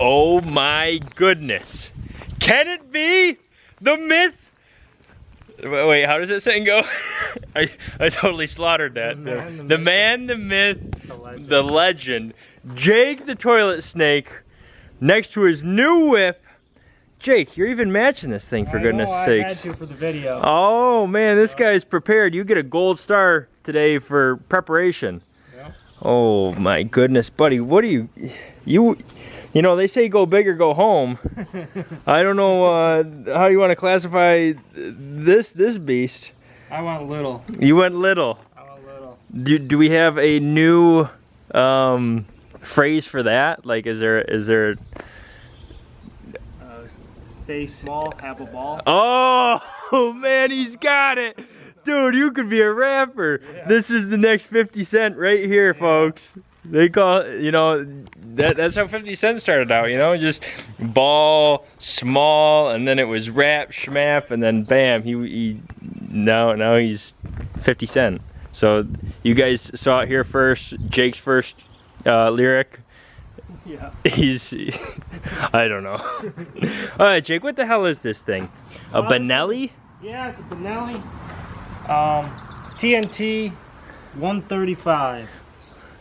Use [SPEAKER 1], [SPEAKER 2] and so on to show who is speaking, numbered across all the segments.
[SPEAKER 1] Oh my goodness. Can it be the myth? Wait, wait, how does that saying go? I, I totally slaughtered that.
[SPEAKER 2] The man, the
[SPEAKER 1] the,
[SPEAKER 2] myth.
[SPEAKER 1] man, the myth,
[SPEAKER 2] The legend.
[SPEAKER 1] the legend. Jake the toilet snake next to his new whip. Jake, you're even matching this thing for
[SPEAKER 2] I
[SPEAKER 1] goodness
[SPEAKER 2] know, I
[SPEAKER 1] sakes.
[SPEAKER 2] had to for the video.
[SPEAKER 1] Oh man, this guy's prepared. You get a gold star today for preparation. Oh my goodness, buddy, what do you, you, you know they say go big or go home. I don't know uh, how you want to classify this this beast.
[SPEAKER 2] I want little.
[SPEAKER 1] You went little.
[SPEAKER 2] I want little.
[SPEAKER 1] Do, do we have a new um, phrase for that? Like, is there is there?
[SPEAKER 2] Uh, stay small, have a ball.
[SPEAKER 1] Oh man, he's got it. Dude, you could be a rapper.
[SPEAKER 2] Yeah.
[SPEAKER 1] This is the next 50 Cent right here, folks. They call you know, that that's how 50 Cent started out, you know, just ball, small, and then it was rap, schmap, and then bam, he, he now now he's 50 Cent. So you guys saw it here first, Jake's first uh, lyric.
[SPEAKER 2] Yeah.
[SPEAKER 1] He's, I don't know. All right, Jake, what the hell is this thing? A
[SPEAKER 2] Uh,
[SPEAKER 1] Benelli?
[SPEAKER 2] Yeah, it's a Benelli. Um, TNT 135.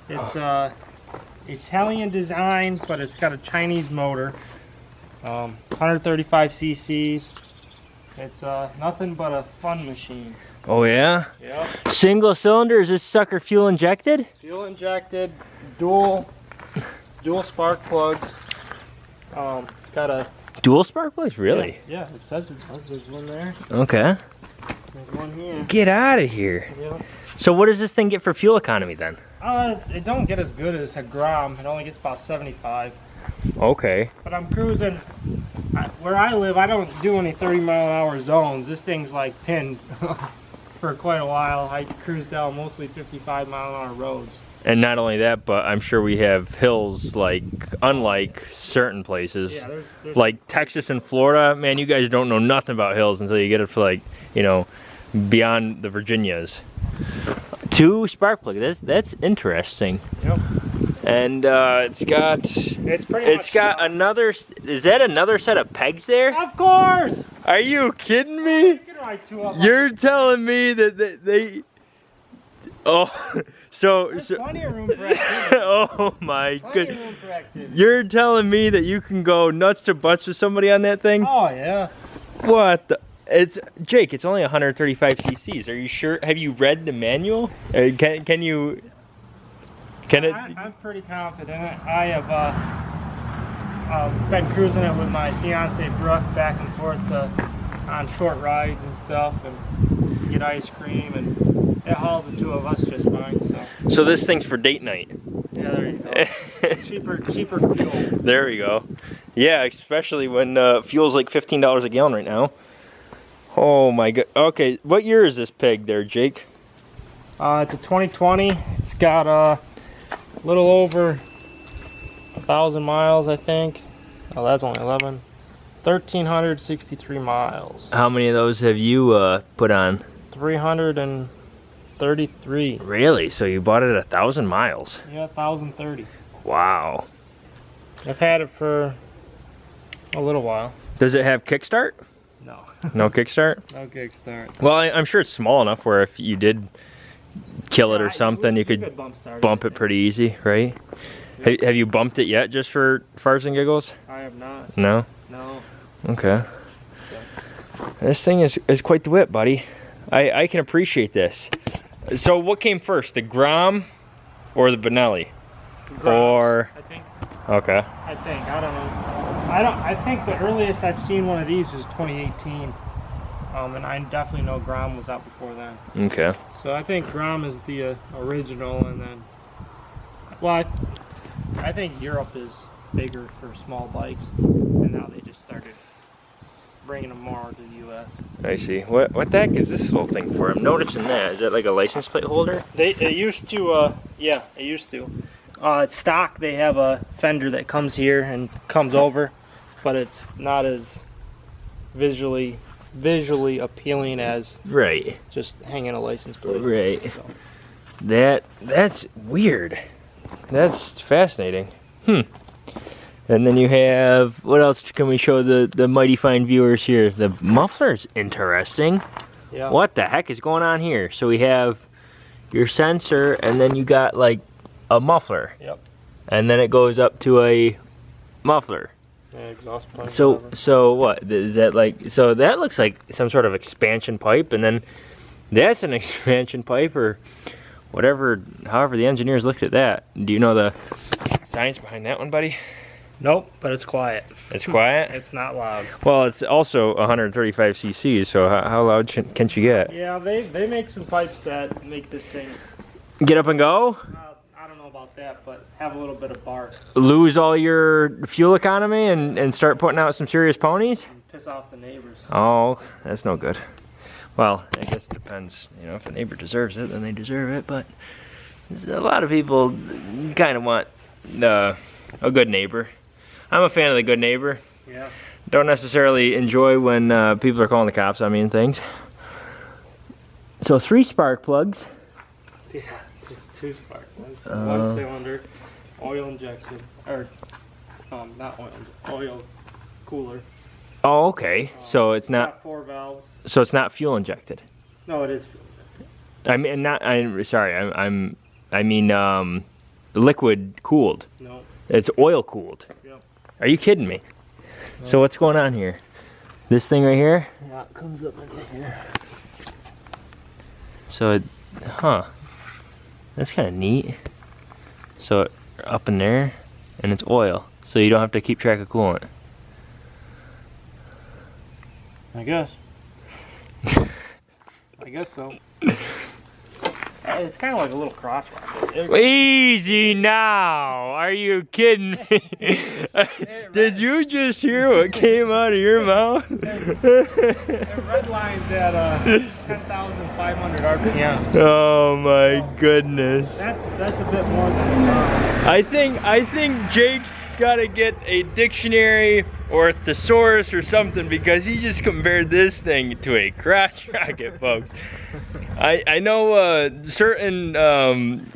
[SPEAKER 2] It's uh, Italian design, but it's got a Chinese motor. Um, 135 cc's. It's uh, nothing but a fun machine.
[SPEAKER 1] Oh yeah.
[SPEAKER 2] Yep.
[SPEAKER 1] Single cylinder? Is this sucker fuel injected?
[SPEAKER 2] Fuel injected, dual, dual spark plugs. Um, it's got a
[SPEAKER 1] Dual spark plugs? Really?
[SPEAKER 2] Yeah, it says it does. There's one there.
[SPEAKER 1] Okay.
[SPEAKER 2] There's one here.
[SPEAKER 1] Get out of here.
[SPEAKER 2] Yeah.
[SPEAKER 1] So what does this thing get for fuel economy then?
[SPEAKER 2] Uh, it don't get as good as a Grom. It only gets about 75.
[SPEAKER 1] Okay.
[SPEAKER 2] But I'm cruising. I, where I live, I don't do any 30 mile an hour zones. This thing's like pinned for quite a while. I cruise down mostly 55 mile an hour roads.
[SPEAKER 1] And not only that, but I'm sure we have hills like unlike certain places.
[SPEAKER 2] Yeah, there's, there's
[SPEAKER 1] Like Texas and Florida, man, you guys don't know nothing about hills until you get it for like, you know, beyond the Virginias. Two spark plug. That's that's interesting.
[SPEAKER 2] Yep.
[SPEAKER 1] And uh, it's got
[SPEAKER 2] It's pretty.
[SPEAKER 1] it's
[SPEAKER 2] much
[SPEAKER 1] got another. Is that another set of pegs there?
[SPEAKER 2] Of course.
[SPEAKER 1] Are you kidding me?
[SPEAKER 2] You can ride two of them.
[SPEAKER 1] You're telling me that they. they oh, so
[SPEAKER 2] There's
[SPEAKER 1] so.
[SPEAKER 2] plenty of room for activity.
[SPEAKER 1] oh my
[SPEAKER 2] Plenty
[SPEAKER 1] good.
[SPEAKER 2] room for activity.
[SPEAKER 1] You're telling me that you can go nuts to butts with somebody on that thing?
[SPEAKER 2] Oh yeah.
[SPEAKER 1] What the? It's Jake. It's only 135 cc's. Are you sure? Have you read the manual? Uh, can can you? Can it?
[SPEAKER 2] I, I'm pretty confident. I have uh, uh, been cruising it with my fiance Brooke back and forth to, on short rides and stuff, and get ice cream, and it hauls the two of us just fine. So
[SPEAKER 1] So this thing's for date night.
[SPEAKER 2] yeah, there you go. cheaper, cheaper fuel.
[SPEAKER 1] there we go. Yeah, especially when uh, fuel's like fifteen dollars a gallon right now. Oh my god. Okay, what year is this pig there, Jake?
[SPEAKER 2] Uh, it's a 2020. It's got uh, a little over a thousand miles, I think. Oh, that's only 11. 1,363 miles.
[SPEAKER 1] How many of those have you uh, put on?
[SPEAKER 2] 333.
[SPEAKER 1] Really? So you bought it a thousand miles?
[SPEAKER 2] Yeah, 1,030.
[SPEAKER 1] Wow.
[SPEAKER 2] I've had it for a little while.
[SPEAKER 1] Does it have kickstart?
[SPEAKER 2] No.
[SPEAKER 1] No kickstart.
[SPEAKER 2] no kickstart.
[SPEAKER 1] Well, I, I'm sure it's small enough where if you did kill it or something, you could
[SPEAKER 2] bump, start
[SPEAKER 1] bump it pretty easy, right? Ha- Have you bumped it yet, just for farts and giggles?
[SPEAKER 2] I have not.
[SPEAKER 1] No.
[SPEAKER 2] No.
[SPEAKER 1] Okay.
[SPEAKER 2] So,
[SPEAKER 1] This thing is, is quite the whip, buddy. I, I can appreciate this. So what came first, the Grom or the Benelli? Or-
[SPEAKER 2] I think.
[SPEAKER 1] Okay.
[SPEAKER 2] I think. I don't know. I don't. I think the earliest I've seen one of these is 2018. Um, and I definitely know Grom was out before then.
[SPEAKER 1] Okay.
[SPEAKER 2] So I think Grom is the uh, original, and then, well, I, I think Europe is bigger for small bikes, and now they just started bringing them more to the U.S.
[SPEAKER 1] I see. What what the heck is this little thing for? I'm noticing that. Is that like a license plate holder?
[SPEAKER 2] They it used to, uh, yeah, it used to. Uh, it's stock. They have a fender that comes here and comes over, but it's not as visually visually appealing as
[SPEAKER 1] Right.
[SPEAKER 2] just hanging a license plate.
[SPEAKER 1] Right.
[SPEAKER 2] So,
[SPEAKER 1] That that's weird. That's fascinating. Hmm. And then you have what else can we show the the mighty fine viewers here? The muffler's interesting.
[SPEAKER 2] Yeah.
[SPEAKER 1] What the heck is going on here? So we have your sensor, and then you got like a muffler.
[SPEAKER 2] Yep.
[SPEAKER 1] And then it goes up to a muffler.
[SPEAKER 2] Yeah, exhaust pipe.
[SPEAKER 1] So
[SPEAKER 2] whatever.
[SPEAKER 1] so what is that like? So that looks like some sort of expansion pipe, and then that's an expansion pipe or whatever. However, the engineers looked at that. Do you know the science behind that one, buddy?
[SPEAKER 2] Nope, but it's quiet.
[SPEAKER 1] It's quiet.
[SPEAKER 2] It's not loud.
[SPEAKER 1] Well, it's also 135 cc's. So how, how loud sh- can you get?
[SPEAKER 2] Yeah, they they make some pipes that make this thing.
[SPEAKER 1] Get up and go.
[SPEAKER 2] Uh, I don't know about that, but have a little bit of bark
[SPEAKER 1] Lose all your fuel economy and and start putting out some serious ponies.
[SPEAKER 2] and piss off the neighbors.
[SPEAKER 1] Oh, that's no good. Well, I guess it depends. You know, if a neighbor deserves it, then they deserve it. But a lot of people kind of want uh, a good neighbor. I'm a fan of the good neighbor.
[SPEAKER 2] Yeah.
[SPEAKER 1] Don't necessarily enjoy when uh, people are calling the cops on me and things. So three spark plugs.
[SPEAKER 2] Yeah, two spark plugs.
[SPEAKER 1] Uh.
[SPEAKER 2] One cylinder, oil injected, or um, not oil, oil cooler.
[SPEAKER 1] Oh, okay. So it's not.
[SPEAKER 2] got four valves.
[SPEAKER 1] So it's not fuel injected.
[SPEAKER 2] No, it is.
[SPEAKER 1] I mean, not. I'm sorry. I'm. I'm I mean, um, liquid cooled.
[SPEAKER 2] No.
[SPEAKER 1] It's oil cooled.
[SPEAKER 2] Yep.
[SPEAKER 1] Are you kidding me? So what's going on here? This thing right here?
[SPEAKER 2] Yeah, it comes up into here.
[SPEAKER 1] So, it, huh? That's kind of neat. So up in there, and it's oil, so you don't have to keep track of coolant.
[SPEAKER 2] I guess. I guess so. It's kind of like a little crotch rocket.
[SPEAKER 1] Easy now! Are you kidding me? Did you just hear what came out of your mouth?
[SPEAKER 2] It red lines at uh, 10,500 RPM.
[SPEAKER 1] oh my goodness.
[SPEAKER 2] That's that's a bit more than pound.
[SPEAKER 1] I think I think Jake's got to get a dictionary or a thesaurus or something because he just compared this thing to a crotch rocket, folks. I I know uh, certain um,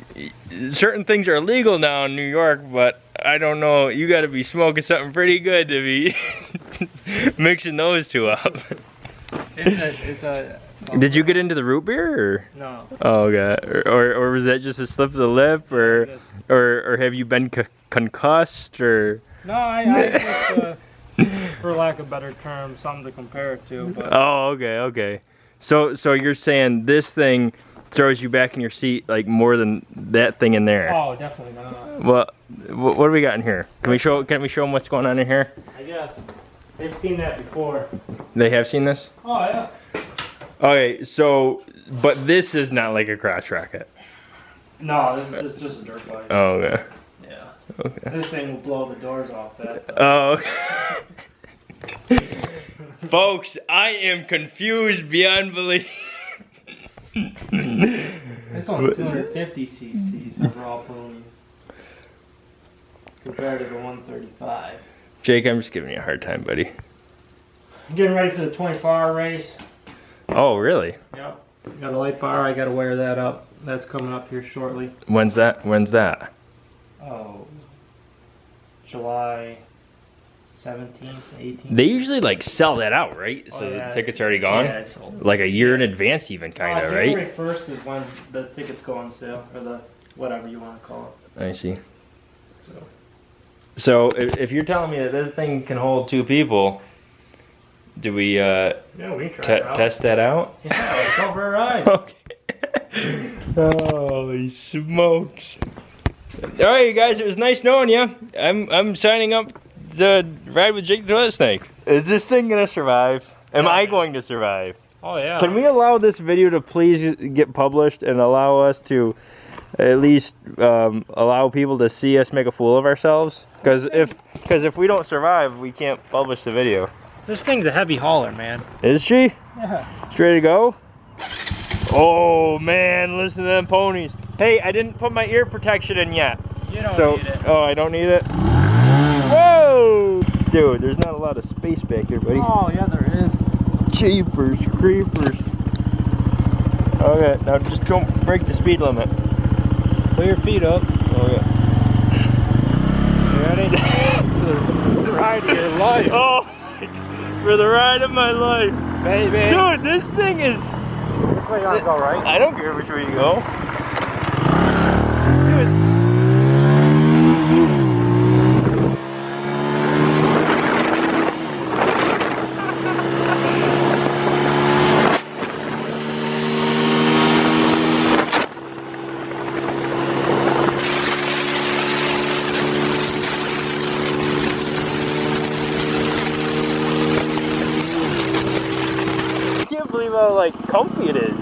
[SPEAKER 1] certain things are legal now in New York, but I don't know. You got to be smoking something pretty good to be mixing those two up.
[SPEAKER 2] It's a it's a.
[SPEAKER 1] Did you get into the root beer? Or?
[SPEAKER 2] No.
[SPEAKER 1] Oh god, or, or or was that just a slip of the lip, or
[SPEAKER 2] Just-
[SPEAKER 1] or or have you been concussed, or?
[SPEAKER 2] No, I, I just, uh, for lack of better term, something to compare it to. But
[SPEAKER 1] Oh, okay, okay. So so you're saying this thing throws you back in your seat like more than that thing in there?
[SPEAKER 2] oh, definitely not.
[SPEAKER 1] Well, what do we got in here? Can we show can we show them what's going on in here?
[SPEAKER 2] I guess they've seen that before.
[SPEAKER 1] They have seen this.
[SPEAKER 2] Oh yeah.
[SPEAKER 1] Okay, so but this is not like a crotch rocket.
[SPEAKER 2] No, this, this is just a dirt bike.
[SPEAKER 1] Oh, okay.
[SPEAKER 2] Yeah.
[SPEAKER 1] Okay.
[SPEAKER 2] This thing will blow the doors off that.
[SPEAKER 1] Oh. okay. Folks, I am confused beyond belief.
[SPEAKER 2] This one's 250 cc's overall ponies compared to the 135.
[SPEAKER 1] Jake, I'm just giving you a hard time, buddy.
[SPEAKER 2] I'm getting ready for the 24 hour race.
[SPEAKER 1] Oh, really?
[SPEAKER 2] Yep. Got a light bar. I got to wear that up. That's coming up here shortly.
[SPEAKER 1] When's that? When's that?
[SPEAKER 2] Oh, July 17th, 18th.
[SPEAKER 1] They usually like sell that out, right? So
[SPEAKER 2] Oh, yeah,
[SPEAKER 1] the tickets are already gone.
[SPEAKER 2] Yeah, it's sold.
[SPEAKER 1] Like a year in advance, even kind
[SPEAKER 2] Uh,
[SPEAKER 1] of,
[SPEAKER 2] January
[SPEAKER 1] right?
[SPEAKER 2] 1st is when the tickets go on sale, or the whatever you want to call it.
[SPEAKER 1] I see.
[SPEAKER 2] So.
[SPEAKER 1] So if, if you're telling me that this thing can hold two people, do we uh,
[SPEAKER 2] Yeah, we try out.
[SPEAKER 1] test that out?
[SPEAKER 2] Yeah, let's go for a ride.
[SPEAKER 1] Okay. Holy smokes! All right, you guys. It was nice knowing you. I'm I'm signing up to ride with Jake the Toilet Snake. Is this thing gonna survive? Am
[SPEAKER 2] Yeah,
[SPEAKER 1] I
[SPEAKER 2] man.
[SPEAKER 1] going to survive?
[SPEAKER 2] Oh yeah.
[SPEAKER 1] Can we allow this video to please get published and allow us to at least um, allow people to see us make a fool of ourselves? Because if because if we don't survive, we can't publish the video.
[SPEAKER 2] This thing's a heavy hauler, man.
[SPEAKER 1] Is she?
[SPEAKER 2] Yeah.
[SPEAKER 1] She ready to go? Oh man, listen to them ponies. Hey, I didn't put my ear protection in yet.
[SPEAKER 2] You don't
[SPEAKER 1] so,
[SPEAKER 2] need it.
[SPEAKER 1] oh, I don't need it. Whoa, dude, there's not a lot of space back here, buddy.
[SPEAKER 2] Oh yeah, there is.
[SPEAKER 1] Jeepers, creepers. Okay, now just don't break the speed limit.
[SPEAKER 2] Put your feet up.
[SPEAKER 1] Okay.
[SPEAKER 2] You ready?
[SPEAKER 3] the ride of your life,
[SPEAKER 1] Oh, for the ride of my life.
[SPEAKER 3] baby.
[SPEAKER 1] Dude, this thing is.
[SPEAKER 3] Which way you want to go, right?
[SPEAKER 1] I don't care which way you go. Dude. I can't believe how like comfy it is.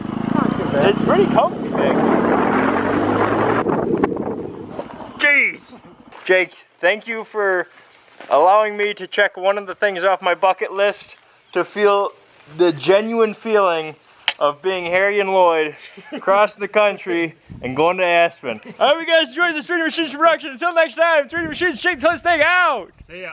[SPEAKER 1] It's pretty comfy back here. Jeez! Jake, thank you for allowing me to check one of the things off my bucket list to feel the genuine feeling of being Harry and Lloyd across the country and going to Aspen. I hope you guys enjoyed this 3D Machines production. Until next time, 3D Machines, shake this thing out!
[SPEAKER 2] See ya.